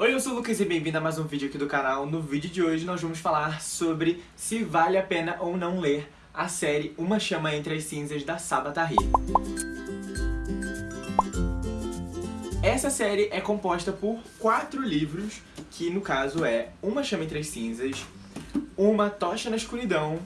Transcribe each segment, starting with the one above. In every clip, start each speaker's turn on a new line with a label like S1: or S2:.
S1: Oi, eu sou o Lucas e bem-vindo a mais um vídeo aqui do canal. No vídeo de hoje nós vamos falar sobre se vale a pena ou não ler a série Uma Chama Entre as Cinzas da Sabatari. Essa série é composta por quatro livros, que no caso é Uma Chama Entre as Cinzas, Uma Tocha na Escuridão,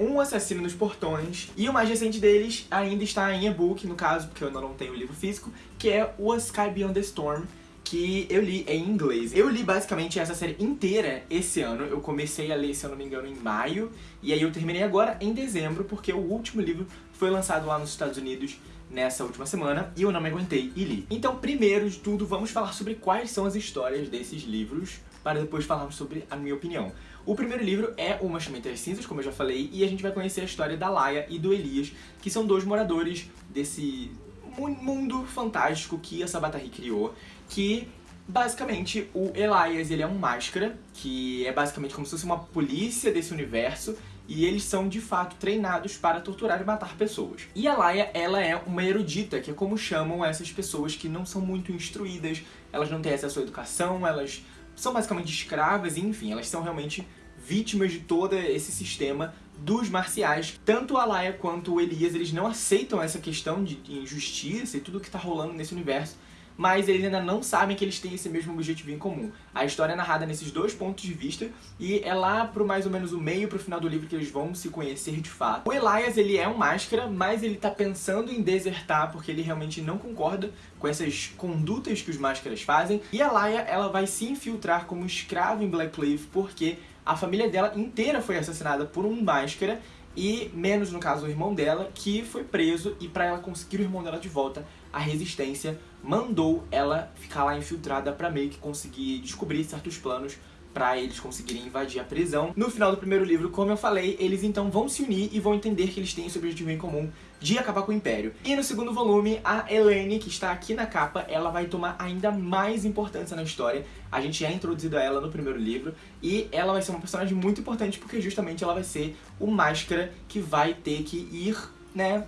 S1: Um Assassino nos Portões, e o mais recente deles ainda está em e-book, no caso, porque eu ainda não tenho o livro físico, que é O Sky Beyond the Storm, que eu li em inglês. Eu li basicamente essa série inteira esse ano, eu comecei a ler, se eu não me engano, em maio, e aí eu terminei agora em dezembro, porque o último livro foi lançado lá nos Estados Unidos nessa última semana, e eu não me aguentei e li. Então, primeiro de tudo, vamos falar sobre quais são as histórias desses livros, para depois falarmos sobre a minha opinião. O primeiro livro é O Machamento das Cinzas, como eu já falei, e a gente vai conhecer a história da Laia e do Elias, que são dois moradores desse mundo fantástico que a Sabatari criou, que basicamente o Elias ele é um máscara, que é basicamente como se fosse uma polícia desse universo, e eles são de fato treinados para torturar e matar pessoas. E a Laia, ela é uma erudita, que é como chamam essas pessoas que não são muito instruídas, elas não têm acesso à educação, elas são basicamente escravas, e enfim, elas são realmente vítimas de todo esse sistema dos marciais. Tanto a Laia quanto o Elias, eles não aceitam essa questão de injustiça e tudo que tá rolando nesse universo, mas eles ainda não sabem que eles têm esse mesmo objetivo em comum. A história é narrada nesses dois pontos de vista, e é lá pro mais ou menos o meio, pro final do livro, que eles vão se conhecer de fato. O Elias, ele é um máscara, mas ele tá pensando em desertar, porque ele realmente não concorda com essas condutas que os máscaras fazem, e a Laia, ela vai se infiltrar como escrava em Blackcliff, porque a família dela inteira foi assassinada por um máscara, e menos no caso o irmão dela, que foi preso, e pra ela conseguir o irmão dela de volta, a resistência mandou ela ficar lá infiltrada pra meio que conseguir descobrir certos planos pra eles conseguirem invadir a prisão. No final do primeiro livro, como eu falei, eles então vão se unir e vão entender que eles têm esse objetivo em comum de acabar com o Império. E no segundo volume, a Helene, que está aqui na capa, ela vai tomar ainda mais importância na história. A gente é introduzido a ela no primeiro livro, e ela vai ser uma personagem muito importante porque justamente ela vai ser o Máscara que vai ter que ir, né,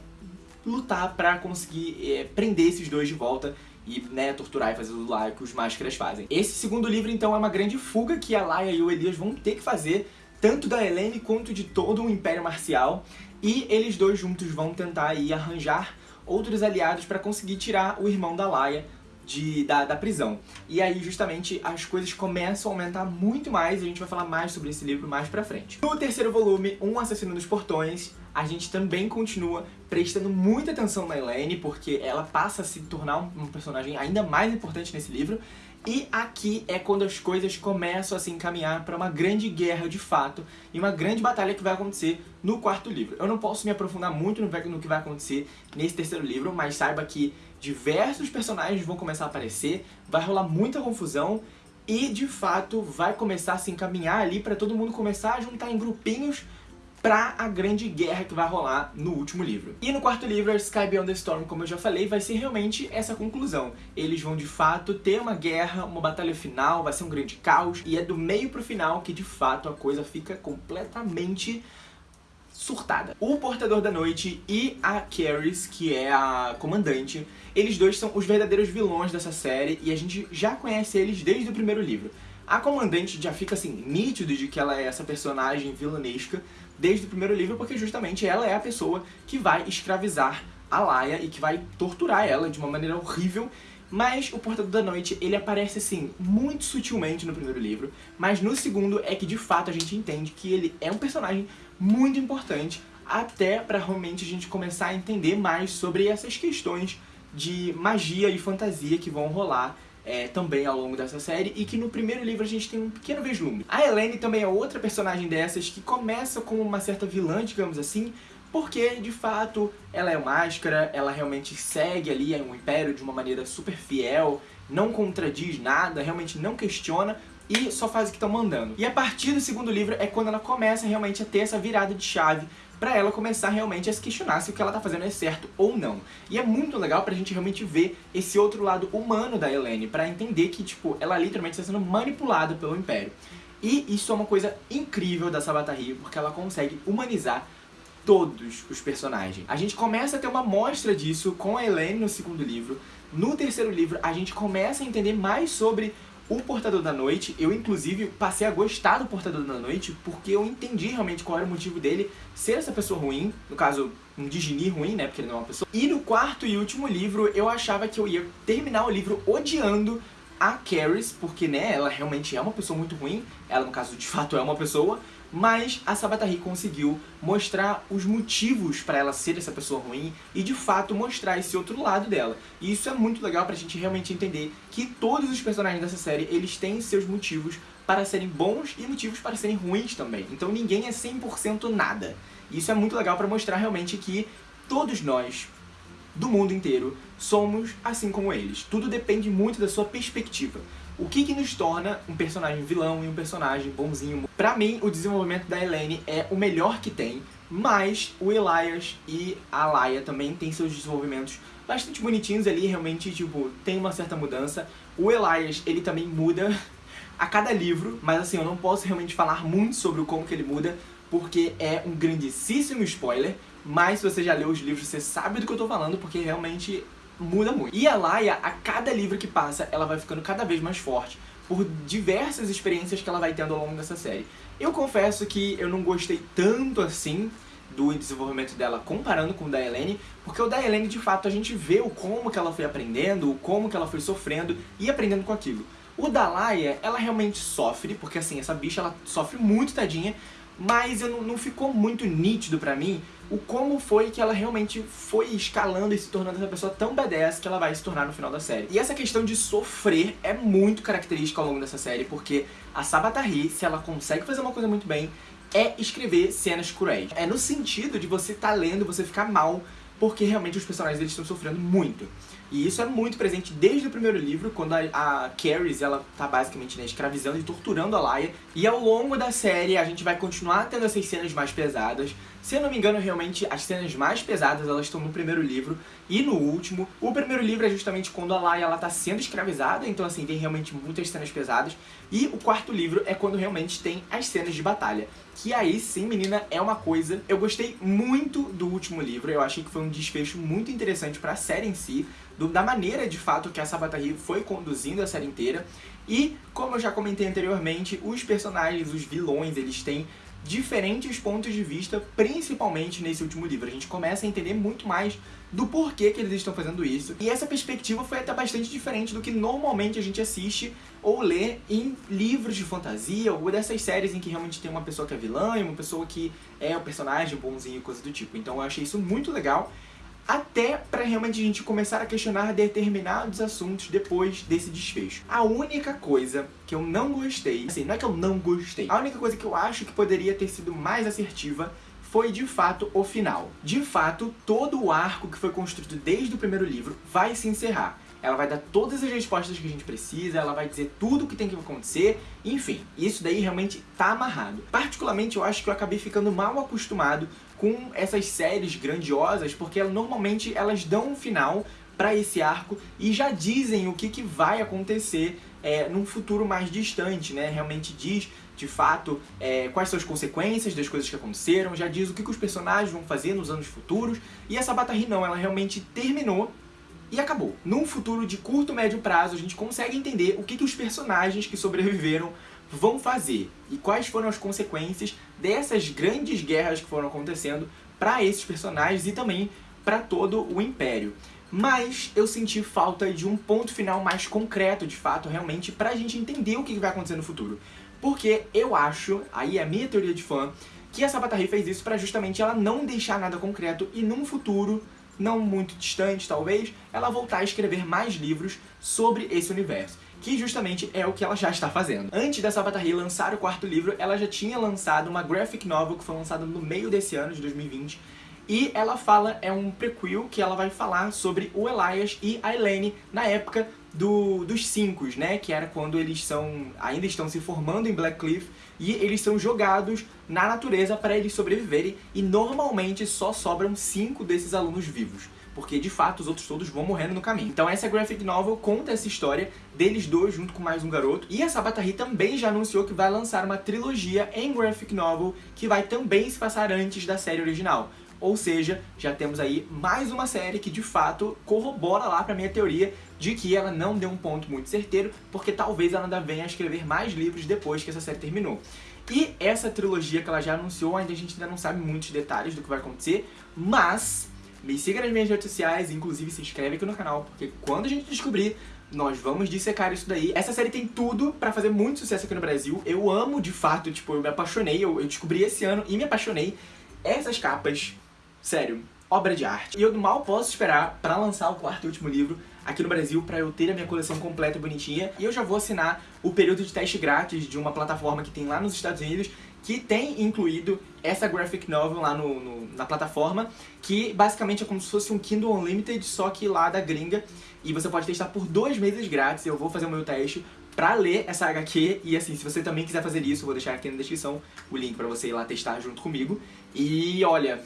S1: lutar pra conseguir é, prender esses dois de volta e né, torturar e fazer tudo lá que os máscaras fazem. Esse segundo livro, então, é uma grande fuga que a Laia e o Elias vão ter que fazer, tanto da Helene quanto de todo o Império Marcial, e eles dois juntos vão tentar aí arranjar outros aliados para conseguir tirar o irmão da Laia de, da, da, prisão. E aí, justamente, as coisas começam a aumentar muito mais, e a gente vai falar mais sobre esse livro mais pra frente. No terceiro volume, Um Assassino dos Portões, a gente também continua prestando muita atenção na Elaine, porque ela passa a se tornar um personagem ainda mais importante nesse livro, e aqui é quando as coisas começam a se encaminhar para uma grande guerra de fato, e uma grande batalha que vai acontecer no quarto livro. Eu não posso me aprofundar muito no que vai acontecer nesse terceiro livro, mas saiba que diversos personagens vão começar a aparecer, vai rolar muita confusão, e de fato vai começar a se encaminhar ali para todo mundo começar a juntar em grupinhos pra a grande guerra que vai rolar no último livro. E no quarto livro, Sky Beyond the Storm, como eu já falei, vai ser realmente essa conclusão. Eles vão de fato ter uma guerra, uma batalha final, vai ser um grande caos, e é do meio pro final que de fato a coisa fica completamente surtada. O Portador da Noite e a Caris, que é a comandante, eles dois são os verdadeiros vilões dessa série e a gente já conhece eles desde o primeiro livro. A comandante já fica assim, nítido de que ela é essa personagem vilanesca desde o primeiro livro, porque justamente ela é a pessoa que vai escravizar a Laia e que vai torturar ela de uma maneira horrível. Mas o Portador da Noite, ele aparece assim, muito sutilmente no primeiro livro, mas no segundo é que de fato a gente entende que ele é um personagem muito importante, até pra realmente a gente começar a entender mais sobre essas questões de magia e fantasia que vão rolar é, também ao longo dessa série e que no primeiro livro a gente tem um pequeno vislumbre. A Helene também é outra personagem dessas que começa como uma certa vilã, digamos assim, porque, de fato, ela é máscara, ela realmente segue ali um império de uma maneira super fiel, não contradiz nada, realmente não questiona, e só faz o que estão mandando. E a partir do segundo livro é quando ela começa realmente a ter essa virada de chave pra ela começar realmente a se questionar se o que ela tá fazendo é certo ou não. E é muito legal pra gente realmente ver esse outro lado humano da Helene, pra entender que, tipo, ela literalmente está sendo manipulada pelo Império. E isso é uma coisa incrível da Sabatari, porque ela consegue humanizar todos os personagens. A gente começa a ter uma mostra disso com a Helene no segundo livro. No terceiro livro, a gente começa a entender mais sobre o Portador da Noite, eu inclusive passei a gostar do Portador da Noite porque eu entendi realmente qual era o motivo dele ser essa pessoa ruim, no caso, um Digini ruim, né, porque ele não é uma pessoa. E no quarto e último livro, eu achava que eu ia terminar o livro odiando a Caris, porque, né, ela realmente é uma pessoa muito ruim, ela, no caso, de fato é uma pessoa, mas a Sabatari conseguiu mostrar os motivos para ela ser essa pessoa ruim e de fato mostrar esse outro lado dela. E isso é muito legal pra gente realmente entender que todos os personagens dessa série, eles têm seus motivos para serem bons e motivos para serem ruins também. Então ninguém é 100% nada. E isso é muito legal para mostrar realmente que todos nós, do mundo inteiro, somos assim como eles. Tudo depende muito da sua perspectiva. O que, que nos torna um personagem vilão e um personagem bonzinho? Pra mim, o desenvolvimento da Helene é o melhor que tem, mas o Elias e a Laia também têm seus desenvolvimentos bastante bonitinhos ali, realmente, tipo, tem uma certa mudança. O Elias, ele também muda a cada livro, mas assim, eu não posso realmente falar muito sobre como que ele muda, porque é um grandíssimo spoiler, mas se você já leu os livros, você sabe do que eu tô falando, porque realmente muda muito. E a Laia, a cada livro que passa, ela vai ficando cada vez mais forte, por diversas experiências que ela vai tendo ao longo dessa série. Eu confesso que eu não gostei tanto assim do desenvolvimento dela comparando com o da Helene, porque o da Helene, de fato, a gente vê o como que ela foi aprendendo, o como que ela foi sofrendo e aprendendo com aquilo. O da Laia, ela realmente sofre, porque assim, essa bicha, ela sofre muito, tadinha, mas não, não ficou muito nítido pra mim o como foi que ela realmente foi escalando e se tornando essa pessoa tão badass que ela vai se tornar no final da série. E essa questão de sofrer é muito característica ao longo dessa série, porque a Sabatari, se ela consegue fazer uma coisa muito bem, é escrever cenas cruéis. É no sentido de você estar tá lendo, você ficar mal, porque realmente os personagens eles estão sofrendo muito. E isso é muito presente desde o primeiro livro, quando a, a Caris, ela tá basicamente né, escravizando e torturando a Laia. E ao longo da série a gente vai continuar tendo essas cenas mais pesadas. Se eu não me engano, realmente, as cenas mais pesadas elas estão no primeiro livro e no último. O primeiro livro é justamente quando a Laia ela tá sendo escravizada, então assim, tem realmente muitas cenas pesadas. E o quarto livro é quando realmente tem as cenas de batalha. Que aí sim, menina, é uma coisa... Eu gostei muito do último livro, eu achei que foi um desfecho muito interessante pra série em si do, da maneira de fato que a Sabatari foi conduzindo a série inteira. E, como eu já comentei anteriormente, os personagens, os vilões, eles têm diferentes pontos de vista, principalmente nesse último livro. A gente começa a entender muito mais do porquê que eles estão fazendo isso. E essa perspectiva foi até bastante diferente do que normalmente a gente assiste ou lê em livros de fantasia, ou dessas séries em que realmente tem uma pessoa que é vilã e uma pessoa que é o personagem bonzinho e coisa do tipo. Então eu achei isso muito legal até para realmente a gente começar a questionar determinados assuntos depois desse desfecho. A única coisa que eu não gostei, assim, não é que eu não gostei, a única coisa que eu acho que poderia ter sido mais assertiva foi de fato o final. De fato, todo o arco que foi construído desde o primeiro livro vai se encerrar. Ela vai dar todas as respostas que a gente precisa, ela vai dizer tudo o que tem que acontecer, enfim, isso daí realmente tá amarrado. Particularmente eu acho que eu acabei ficando mal acostumado com essas séries grandiosas, porque normalmente elas dão um final para esse arco e já dizem o que, que vai acontecer é, num futuro mais distante, né? Realmente diz, de fato, é, quais são as consequências das coisas que aconteceram, já diz o que, que os personagens vão fazer nos anos futuros, e essa Batarri não, ela realmente terminou e acabou. Num futuro de curto, médio prazo, a gente consegue entender o que, que os personagens que sobreviveram vão fazer e quais foram as consequências dessas grandes guerras que foram acontecendo para esses personagens e também para todo o Império. Mas eu senti falta de um ponto final mais concreto, de fato, realmente, pra gente entender o que vai acontecer no futuro. Porque eu acho, aí é a minha teoria de fã, que a Sabatari fez isso pra justamente ela não deixar nada concreto e num futuro não muito distante talvez, ela voltar a escrever mais livros sobre esse universo que justamente é o que ela já está fazendo. Antes da Sabatari lançar o quarto livro, ela já tinha lançado uma graphic novel que foi lançada no meio desse ano, de 2020, e ela fala, é um prequel que ela vai falar sobre o Elias e a Elaine na época do, dos cinco, né? Que era quando eles são ainda estão se formando em Blackcliff e eles são jogados na natureza para eles sobreviverem e normalmente só sobram cinco desses alunos vivos porque de fato os outros todos vão morrendo no caminho. Então essa graphic novel conta essa história deles dois junto com mais um garoto. E a Sabatari também já anunciou que vai lançar uma trilogia em graphic novel que vai também se passar antes da série original. Ou seja, já temos aí mais uma série que de fato corrobora lá pra minha teoria de que ela não deu um ponto muito certeiro, porque talvez ela ainda venha a escrever mais livros depois que essa série terminou. E essa trilogia que ela já anunciou, ainda a gente ainda não sabe muitos detalhes do que vai acontecer, mas me siga nas minhas redes sociais, inclusive se inscreve aqui no canal, porque quando a gente descobrir, nós vamos dissecar isso daí. Essa série tem tudo pra fazer muito sucesso aqui no Brasil. Eu amo, de fato, tipo, eu me apaixonei, eu, eu descobri esse ano e me apaixonei. Essas capas, sério, obra de arte. E eu mal posso esperar pra lançar o quarto e último livro aqui no Brasil pra eu ter a minha coleção completa e bonitinha. E eu já vou assinar o período de teste grátis de uma plataforma que tem lá nos Estados Unidos que tem incluído essa graphic novel lá no, no, na plataforma, que basicamente é como se fosse um Kindle Unlimited, só que lá da gringa, e você pode testar por dois meses grátis, eu vou fazer o meu teste pra ler essa HQ, e assim, se você também quiser fazer isso, eu vou deixar aqui na descrição o link pra você ir lá testar junto comigo, e olha,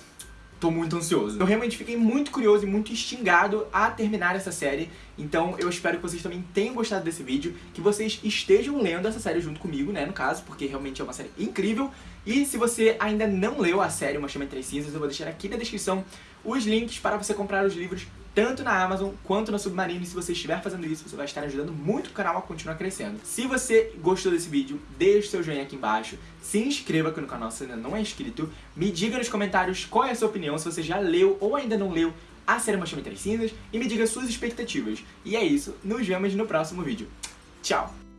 S1: tô muito ansioso. Eu realmente fiquei muito curioso e muito instigado a terminar essa série, então eu espero que vocês também tenham gostado desse vídeo, que vocês estejam lendo essa série junto comigo, né, no caso, porque realmente é uma série incrível. E se você ainda não leu a série Uma Chama Entre Cinzas, eu vou deixar aqui na descrição os links para você comprar os livros tanto na Amazon quanto na Submarino. E se você estiver fazendo isso, você vai estar ajudando muito o canal a continuar crescendo. Se você gostou desse vídeo, deixe seu joinha aqui embaixo, se inscreva aqui no canal se ainda não é inscrito, me diga nos comentários qual é a sua opinião, se você já leu ou ainda não leu a série Uma Chama Entre Cinzas, e me diga suas expectativas. E é isso, nos vemos no próximo vídeo. Tchau!